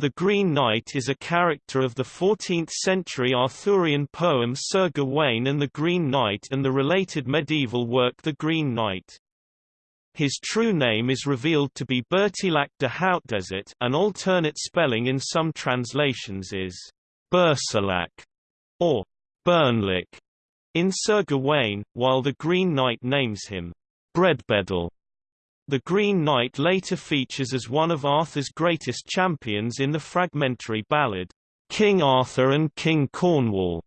The Green Knight is a character of the 14th-century Arthurian poem Sir Gawain and the Green Knight and the related medieval work The Green Knight. His true name is revealed to be Bertilac de Hautdesert an alternate spelling in some translations is Bersilac or Bernlic in Sir Gawain, while the Green Knight names him Bredbeddle. The Green Knight later features as one of Arthur's greatest champions in the fragmentary ballad, King Arthur and King Cornwall,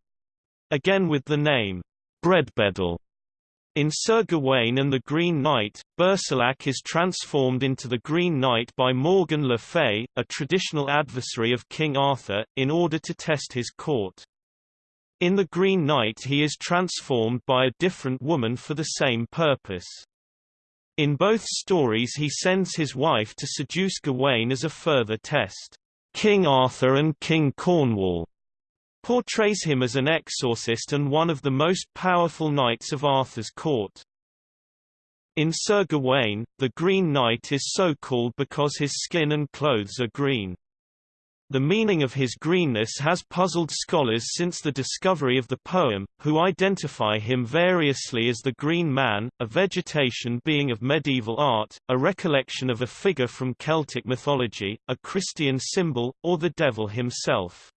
again with the name, Bredbeddle. In Sir Gawain and the Green Knight, Bersilac is transformed into the Green Knight by Morgan le Fay, a traditional adversary of King Arthur, in order to test his court. In The Green Knight he is transformed by a different woman for the same purpose. In both stories he sends his wife to seduce Gawain as a further test. King Arthur and King Cornwall portrays him as an exorcist and one of the most powerful knights of Arthur's court. In Sir Gawain, the Green Knight is so called because his skin and clothes are green. The meaning of his greenness has puzzled scholars since the discovery of the poem, who identify him variously as the Green Man, a vegetation being of medieval art, a recollection of a figure from Celtic mythology, a Christian symbol, or the devil himself.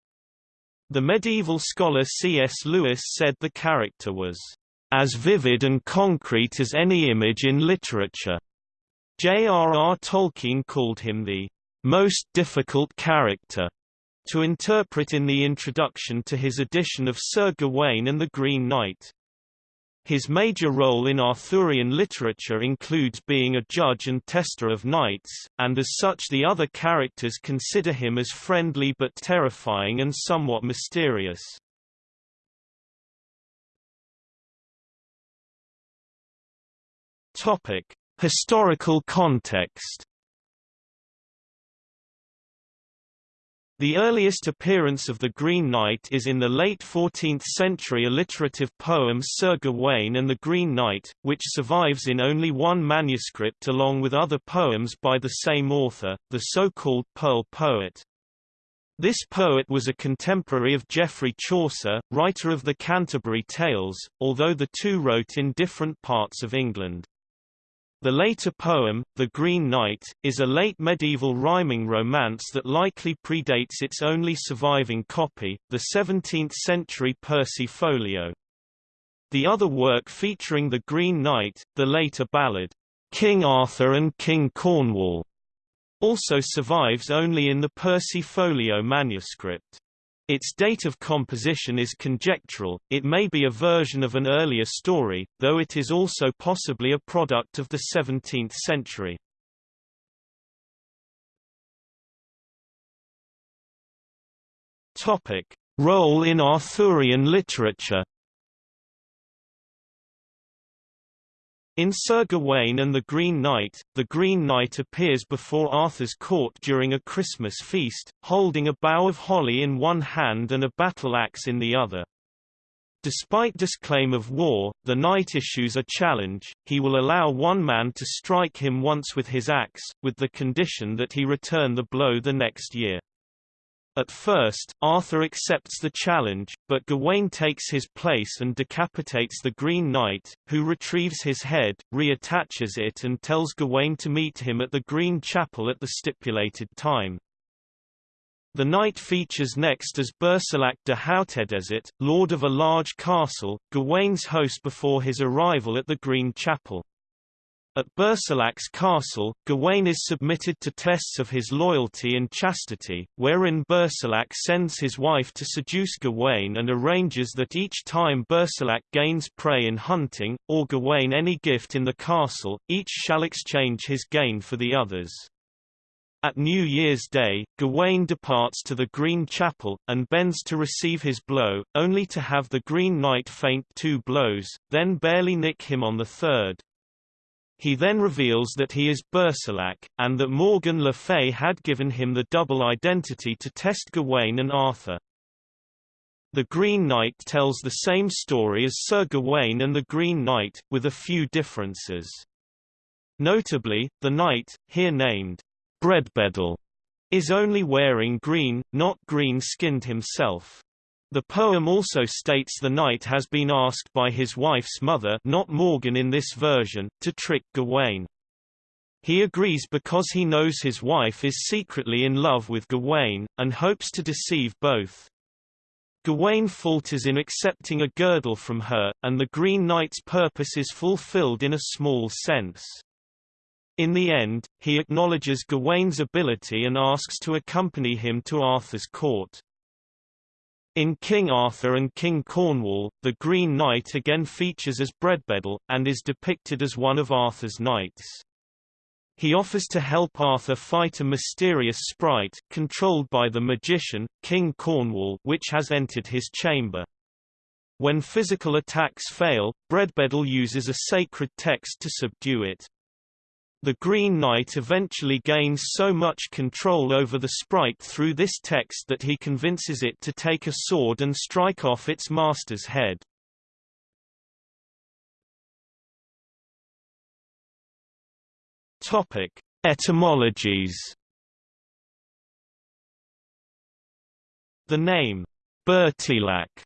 The medieval scholar C.S. Lewis said the character was as vivid and concrete as any image in literature. J.R.R. Tolkien called him the most difficult character to interpret in the introduction to his edition of Sir Gawain and the Green Knight. His major role in Arthurian literature includes being a judge and tester of knights, and as such the other characters consider him as friendly but terrifying and somewhat mysterious. Topic: Historical context The earliest appearance of the Green Knight is in the late 14th-century alliterative poem Sir Gawain and the Green Knight, which survives in only one manuscript along with other poems by the same author, the so-called Pearl Poet. This poet was a contemporary of Geoffrey Chaucer, writer of the Canterbury Tales, although the two wrote in different parts of England. The later poem, The Green Knight, is a late medieval rhyming romance that likely predates its only surviving copy, the 17th-century Percy Folio. The other work featuring the Green Knight, the later ballad, King Arthur and King Cornwall, also survives only in the Percy Folio manuscript. Its date of composition is conjectural, it may be a version of an earlier story, though it is also possibly a product of the 17th century. Topic. Role in Arthurian literature In Sir Gawain and the Green Knight, the Green Knight appears before Arthur's court during a Christmas feast, holding a bough of holly in one hand and a battle-axe in the other. Despite disclaim of war, the knight issues a challenge, he will allow one man to strike him once with his axe, with the condition that he return the blow the next year. At first, Arthur accepts the challenge, but Gawain takes his place and decapitates the Green Knight, who retrieves his head, reattaches it and tells Gawain to meet him at the Green Chapel at the stipulated time. The knight features next as Bersilac de Hautdesert, lord of a large castle, Gawain's host before his arrival at the Green Chapel. At Bersilac's castle, Gawain is submitted to tests of his loyalty and chastity, wherein Bersilac sends his wife to seduce Gawain and arranges that each time Bersilac gains prey in hunting, or Gawain any gift in the castle, each shall exchange his gain for the other's. At New Year's Day, Gawain departs to the Green Chapel, and bends to receive his blow, only to have the Green Knight feint two blows, then barely nick him on the third. He then reveals that he is Bersilac, and that Morgan Le Fay had given him the double identity to test Gawain and Arthur. The Green Knight tells the same story as Sir Gawain and the Green Knight, with a few differences. Notably, the knight, here named Bredbeddle, is only wearing green, not green-skinned himself. The poem also states the knight has been asked by his wife's mother not Morgan in this version, to trick Gawain. He agrees because he knows his wife is secretly in love with Gawain, and hopes to deceive both. Gawain falters in accepting a girdle from her, and the Green Knight's purpose is fulfilled in a small sense. In the end, he acknowledges Gawain's ability and asks to accompany him to Arthur's court. In King Arthur and King Cornwall, the Green Knight again features as Bredbeddle, and is depicted as one of Arthur's knights. He offers to help Arthur fight a mysterious sprite, controlled by the magician, King Cornwall which has entered his chamber. When physical attacks fail, Bredbeddle uses a sacred text to subdue it. The Green Knight eventually gains so much control over the sprite through this text that he convinces it to take a sword and strike off its master's head. Topic: Etymologies. The name Bertilac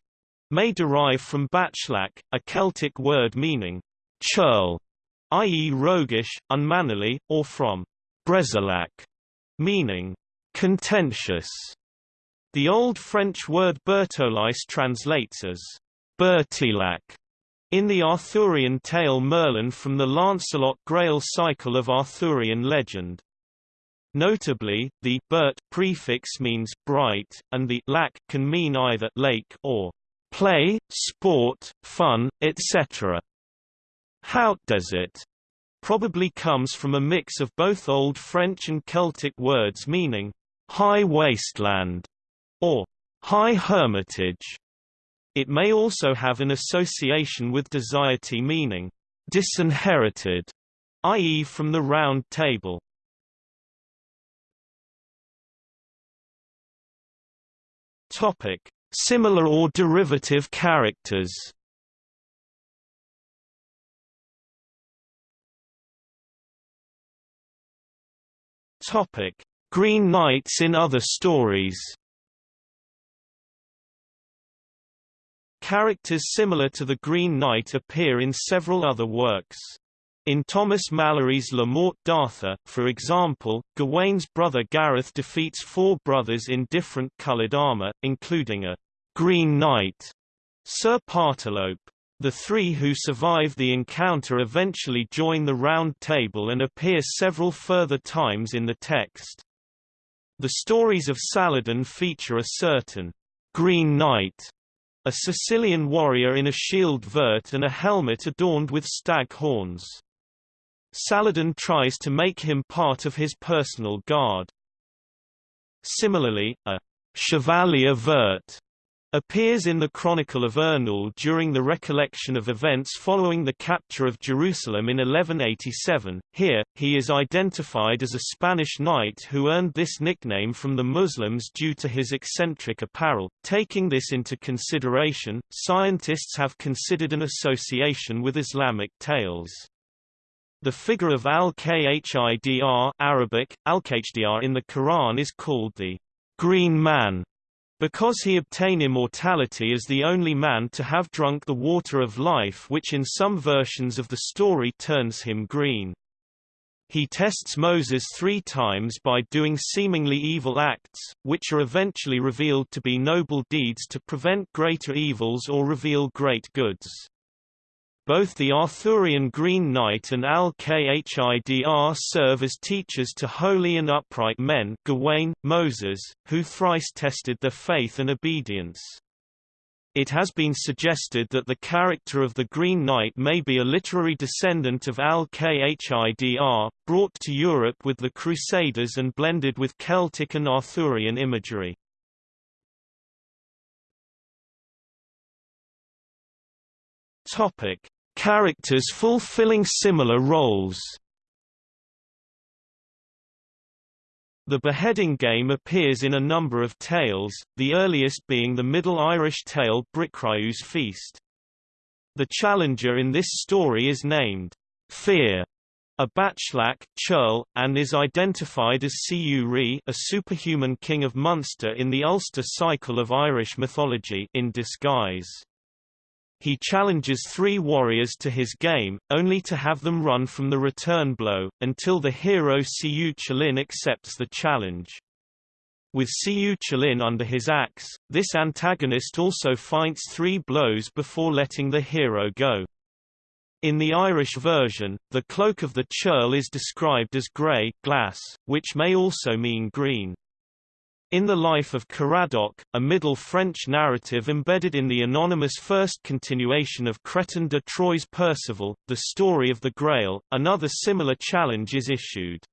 may derive from Bachlac, a Celtic word meaning churl, i.e. roguish, unmannerly, or from Brezilac, meaning contentious. The Old French word bertolice translates as Bertilac, in the Arthurian tale Merlin from the Lancelot Grail cycle of Arthurian legend. Notably, the bert prefix means bright, and the lac can mean either lake or play, sport, fun, etc. How does it? Probably comes from a mix of both Old French and Celtic words meaning high wasteland or high hermitage. It may also have an association with desiety meaning disinherited, i.e. from the round table. Topic: Similar or derivative characters. Topic: Green Knights in other stories. Characters similar to the Green Knight appear in several other works. In Thomas Malory's Le Morte d'Arthur, for example, Gawain's brother Gareth defeats four brothers in different coloured armour, including a Green Knight, Sir Pertolepe. The three who survive the encounter eventually join the Round Table and appear several further times in the text. The stories of Saladin feature a certain Green Knight a Sicilian warrior in a shield vert and a helmet adorned with stag horns. Saladin tries to make him part of his personal guard. Similarly, a chevalier vert appears in the Chronicle of Ernoul during the recollection of events following the capture of Jerusalem in 1187. Here, he is identified as a Spanish knight who earned this nickname from the Muslims due to his eccentric apparel. Taking this into consideration, scientists have considered an association with Islamic tales. The figure of al-Khidr Arabic, al in the Quran is called the green man because he obtain immortality as the only man to have drunk the water of life which in some versions of the story turns him green. He tests Moses three times by doing seemingly evil acts, which are eventually revealed to be noble deeds to prevent greater evils or reveal great goods. Both the Arthurian Green Knight and Al-Khidr serve as teachers to holy and upright men Gawain, Moses, who thrice tested their faith and obedience. It has been suggested that the character of the Green Knight may be a literary descendant of Al-Khidr, brought to Europe with the Crusaders and blended with Celtic and Arthurian imagery. Topic: Characters fulfilling similar roles. The beheading game appears in a number of tales, the earliest being the Middle Irish tale Bricriu's Feast. The challenger in this story is named Fear, a Bachelach, churl, and is identified as Siu a superhuman king of Munster in the Ulster cycle of Irish mythology in disguise. He challenges three warriors to his game, only to have them run from the return blow, until the hero Cú Chulainn accepts the challenge. With Cú Chulainn under his axe, this antagonist also fights three blows before letting the hero go. In the Irish version, the cloak of the churl is described as grey glass, which may also mean green. In the life of Caradoc, a Middle French narrative embedded in the anonymous first continuation of Chrétien de Troyes Perceval, the story of the Grail, another similar challenge is issued.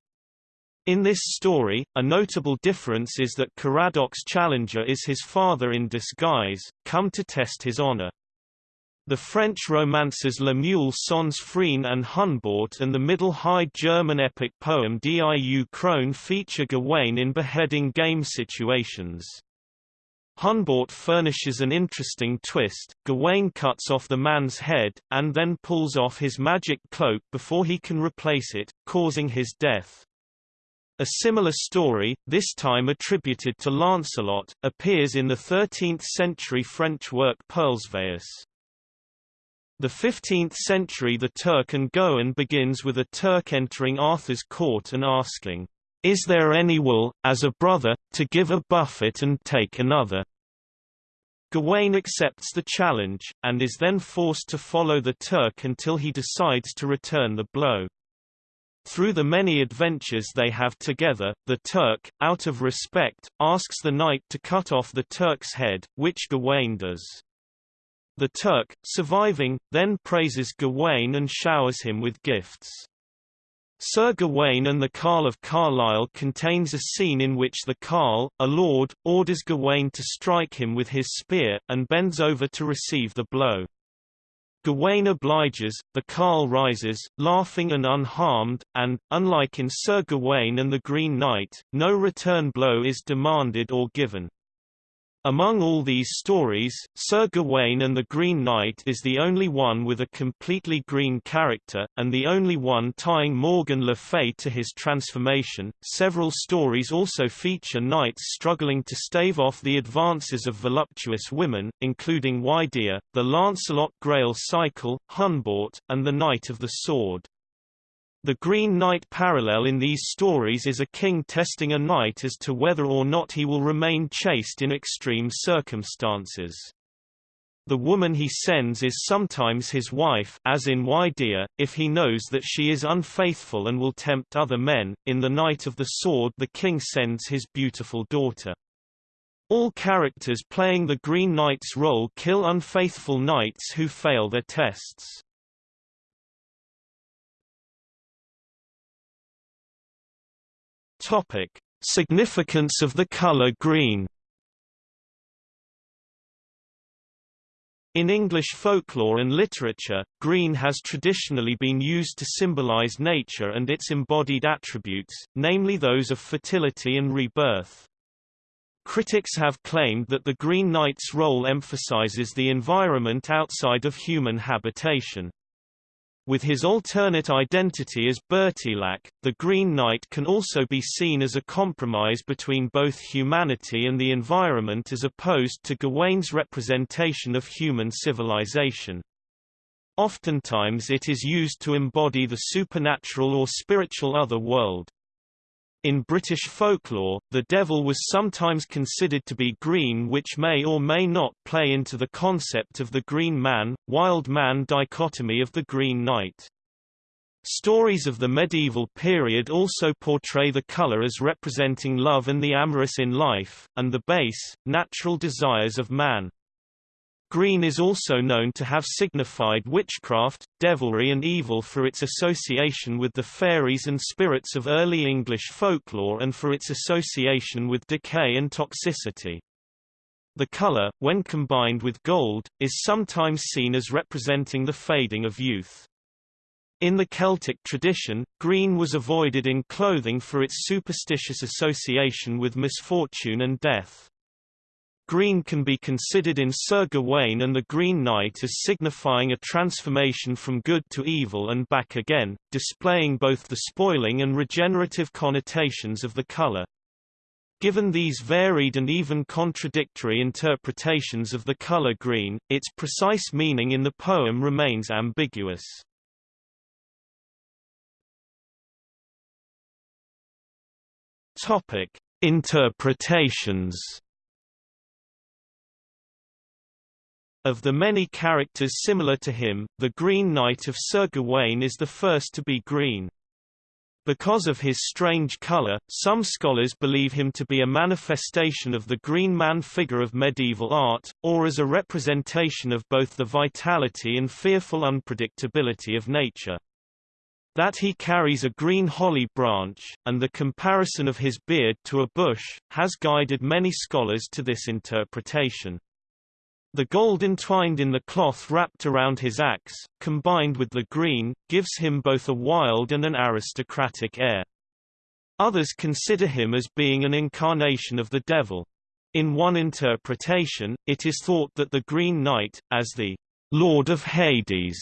In this story, a notable difference is that Caradoc's challenger is his father in disguise, come to test his honor. The French romances Le Mule sans Frein and Hunbaut and the Middle High German epic poem Diu Krone feature Gawain in beheading game situations. Hunbaut furnishes an interesting twist, Gawain cuts off the man's head, and then pulls off his magic cloak before he can replace it, causing his death. A similar story, this time attributed to Lancelot, appears in the 13th-century French work Perlesvaus. The 15th century The Turk and Gawain begins with a Turk entering Arthur's court and asking, Is there any will, as a brother, to give a buffet and take another? Gawain accepts the challenge, and is then forced to follow the Turk until he decides to return the blow. Through the many adventures they have together, the Turk, out of respect, asks the knight to cut off the Turk's head, which Gawain does. The Turk, surviving, then praises Gawain and showers him with gifts. Sir Gawain and the Carl of Carlisle contains a scene in which the Carl, a lord, orders Gawain to strike him with his spear, and bends over to receive the blow. Gawain obliges, the Carl rises, laughing and unharmed, and, unlike in Sir Gawain and the Green Knight, no return blow is demanded or given. Among all these stories, Sir Gawain and the Green Knight is the only one with a completely green character, and the only one tying Morgan Le Fay to his transformation. Several stories also feature knights struggling to stave off the advances of voluptuous women, including Wydea, the Lancelot Grail cycle, Hunbaut, and the Knight of the Sword. The Green Knight parallel in these stories is a king testing a knight as to whether or not he will remain chaste in extreme circumstances. The woman he sends is sometimes his wife as in Wydea, if he knows that she is unfaithful and will tempt other men. In The Knight of the Sword the king sends his beautiful daughter. All characters playing the Green Knight's role kill unfaithful knights who fail their tests. Topic: Significance of the color green. In English folklore and literature, green has traditionally been used to symbolize nature and its embodied attributes, namely those of fertility and rebirth. Critics have claimed that the Green Knight's role emphasizes the environment outside of human habitation. With his alternate identity as Bertilac, the Green Knight can also be seen as a compromise between both humanity and the environment as opposed to Gawain's representation of human civilization. Oftentimes it is used to embody the supernatural or spiritual other world. In British folklore, the devil was sometimes considered to be green which may or may not play into the concept of the green man, wild man dichotomy of the Green Knight. Stories of the medieval period also portray the color as representing love and the amorous in life, and the base, natural desires of man. Green is also known to have signified witchcraft, devilry and evil for its association with the fairies and spirits of early English folklore and for its association with decay and toxicity. The color, when combined with gold, is sometimes seen as representing the fading of youth. In the Celtic tradition, green was avoided in clothing for its superstitious association with misfortune and death. Green can be considered in Sir Gawain and the Green Knight as signifying a transformation from good to evil and back again, displaying both the spoiling and regenerative connotations of the colour. Given these varied and even contradictory interpretations of the color green, its precise meaning in the poem remains ambiguous. Topic: Interpretations. Of the many characters similar to him, the Green Knight of Sir Gawain is the first to be green. Because of his strange color, some scholars believe him to be a manifestation of the Green Man figure of medieval art, or as a representation of both the vitality and fearful unpredictability of nature. That he carries a green holly branch, and the comparison of his beard to a bush, has guided many scholars to this interpretation. The gold entwined in the cloth wrapped around his axe, combined with the green, gives him both a wild and an aristocratic air. Others consider him as being an incarnation of the devil. In one interpretation, it is thought that the Green Knight, as the Lord of Hades,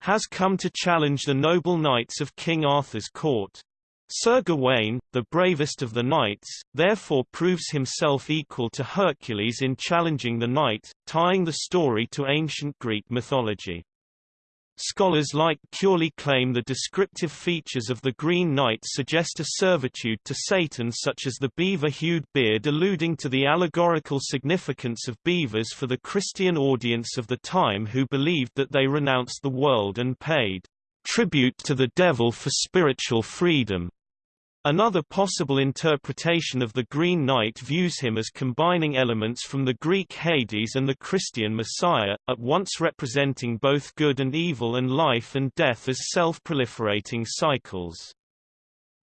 has come to challenge the noble knights of King Arthur's court. Sir Gawain, the bravest of the knights, therefore proves himself equal to Hercules in challenging the knight, tying the story to ancient Greek mythology. Scholars like Curley claim the descriptive features of the Green Knight suggest a servitude to Satan such as the beaver-hued beard alluding to the allegorical significance of beavers for the Christian audience of the time who believed that they renounced the world and paid tribute to the devil for spiritual freedom. Another possible interpretation of the Green Knight views him as combining elements from the Greek Hades and the Christian Messiah, at once representing both good and evil and life and death as self-proliferating cycles.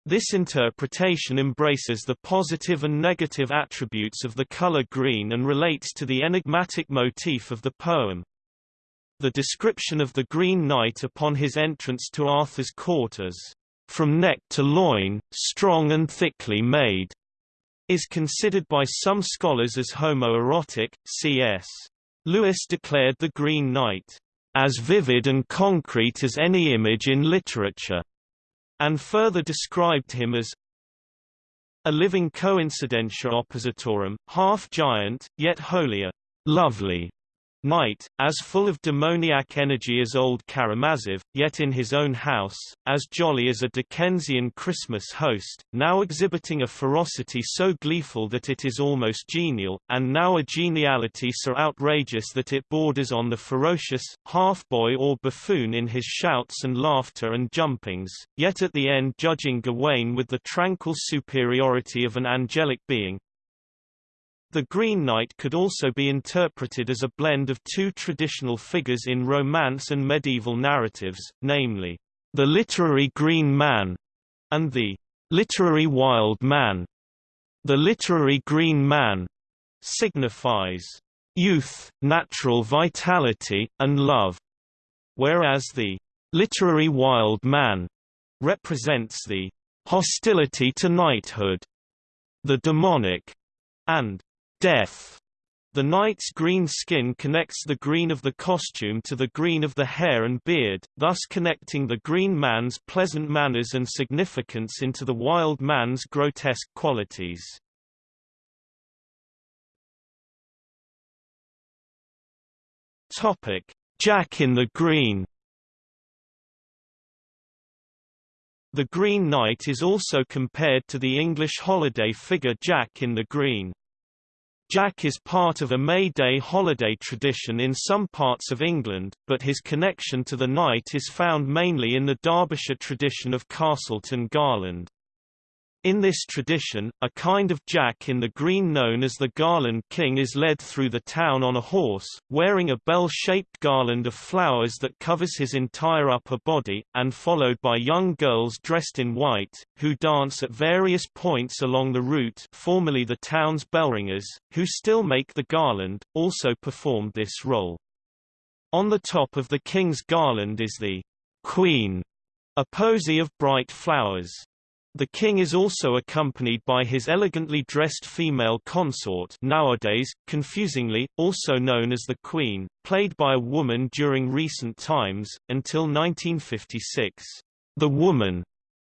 This interpretation embraces the positive and negative attributes of the color green and relates to the enigmatic motif of the poem. The description of the Green Knight upon his entrance to Arthur's court as, "...from neck to loin, strong and thickly made," is considered by some scholars as homoerotic. C.S. Lewis declared the Green Knight, "...as vivid and concrete as any image in literature," and further described him as a living coincidentia oppositorum, half giant, yet holier, lovely, Knight, as full of demoniac energy as old Karamazov, yet in his own house, as jolly as a Dickensian Christmas host, now exhibiting a ferocity so gleeful that it is almost genial, and now a geniality so outrageous that it borders on the ferocious, half-boy or buffoon in his shouts and laughter and jumpings, yet at the end judging Gawain with the tranquil superiority of an angelic being, the Green Knight could also be interpreted as a blend of two traditional figures in Romance and medieval narratives, namely, the literary Green Man and the literary Wild Man. The literary Green Man signifies youth, natural vitality, and love, whereas the literary Wild Man represents the hostility to knighthood, the demonic, and death. The knight's green skin connects the green of the costume to the green of the hair and beard, thus connecting the green man's pleasant manners and significance into the wild man's grotesque qualities. Jack in the Green. The Green Knight is also compared to the English holiday figure Jack in the Green. Jack is part of a May Day holiday tradition in some parts of England, but his connection to the knight is found mainly in the Derbyshire tradition of Castleton Garland. In this tradition, a kind of jack in the green known as the Garland King is led through the town on a horse, wearing a bell-shaped garland of flowers that covers his entire upper body, and followed by young girls dressed in white, who dance at various points along the route formerly the town's bellringers, who still make the garland, also performed this role. On the top of the king's garland is the queen, a posy of bright flowers. The king is also accompanied by his elegantly dressed female consort nowadays, confusingly, also known as the queen, played by a woman during recent times, until 1956. The woman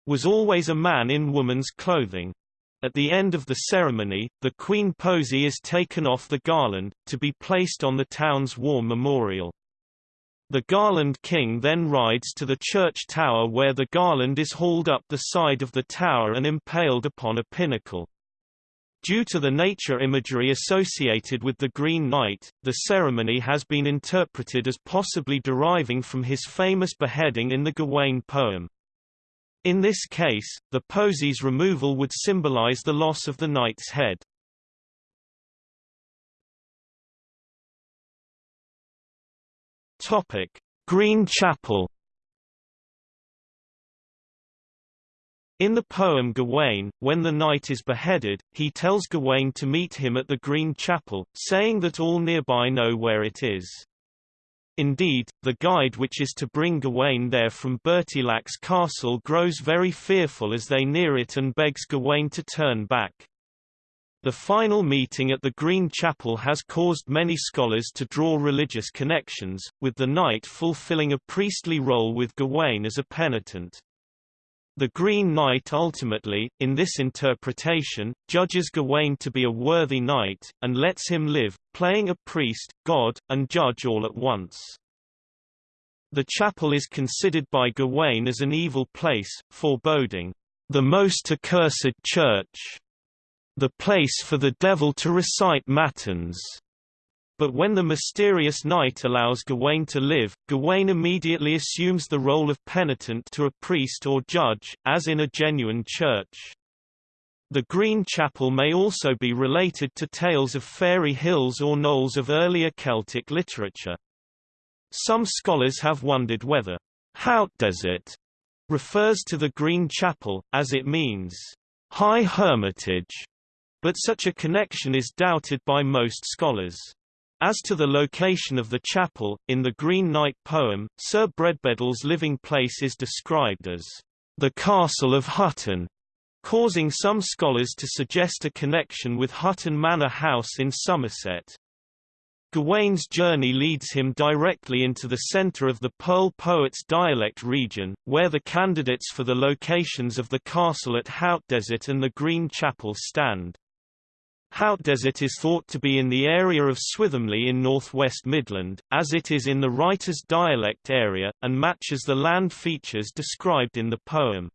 was always a man in woman's clothing. At the end of the ceremony, the queen posy is taken off the garland, to be placed on the town's war memorial. The Garland King then rides to the church tower where the garland is hauled up the side of the tower and impaled upon a pinnacle. Due to the nature imagery associated with the Green Knight, the ceremony has been interpreted as possibly deriving from his famous beheading in the Gawain poem. In this case, the posy's removal would symbolize the loss of the knight's head. Topic: Green Chapel. In the poem Gawain, when the knight is beheaded, he tells Gawain to meet him at the Green Chapel, saying that all nearby know where it is. Indeed, the guide which is to bring Gawain there from Bertilac's castle grows very fearful as they near it and begs Gawain to turn back. The final meeting at the Green Chapel has caused many scholars to draw religious connections, with the knight fulfilling a priestly role with Gawain as a penitent. The Green Knight ultimately, in this interpretation, judges Gawain to be a worthy knight, and lets him live, playing a priest, god, and judge all at once. The chapel is considered by Gawain as an evil place, foreboding, the most accursed church the place for the devil to recite matins. But when the mysterious knight allows Gawain to live, Gawain immediately assumes the role of penitent to a priest or judge, as in a genuine church. The Green Chapel may also be related to tales of fairy hills or knolls of earlier Celtic literature. Some scholars have wondered whether Hautdesert refers to the Green Chapel, as it means high hermitage, but such a connection is doubted by most scholars. As to the location of the chapel, in the Green Knight poem, Sir Bredbeddle's living place is described as the Castle of Hutton, causing some scholars to suggest a connection with Hutton Manor House in Somerset. Gawain's journey leads him directly into the center of the Pearl Poets dialect region, where the candidates for the locations of the castle at Hautdesert and the Green Chapel stand. Hautdesert is thought to be in the area of Swithamley in northwest Midland, as it is in the writer's dialect area, and matches the land features described in the poem.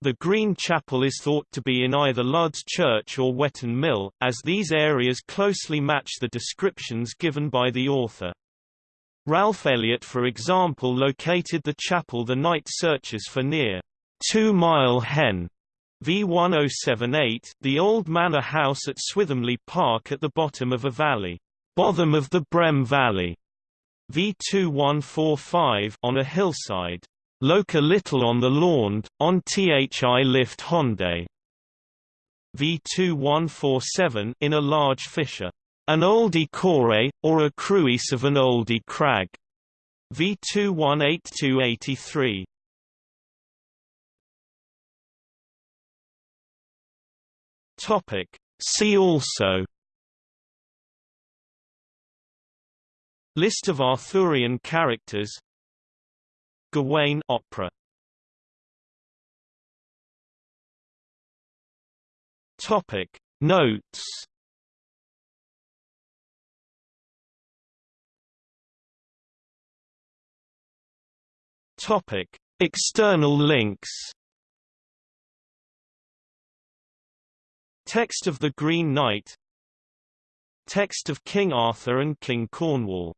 The Green Chapel is thought to be in either Lud's Church or Wetton Mill, as these areas closely match the descriptions given by the author. Ralph Elliott for example located the chapel the knight searches for near Two Mile Hen V1078 the old manor house at Swithamley Park at the bottom of a valley, bottom of the Brem Valley, V2145 on a hillside, Loca Little on the lawn, on Thi Lift Honday, V2147 in a large fissure, an oldie core, or a cruise of an oldie crag, V218283. Topic. See also List of Arthurian characters Gawain opera Topic Notes Topic External links Text of the Green Knight Text of King Arthur and King Cornwall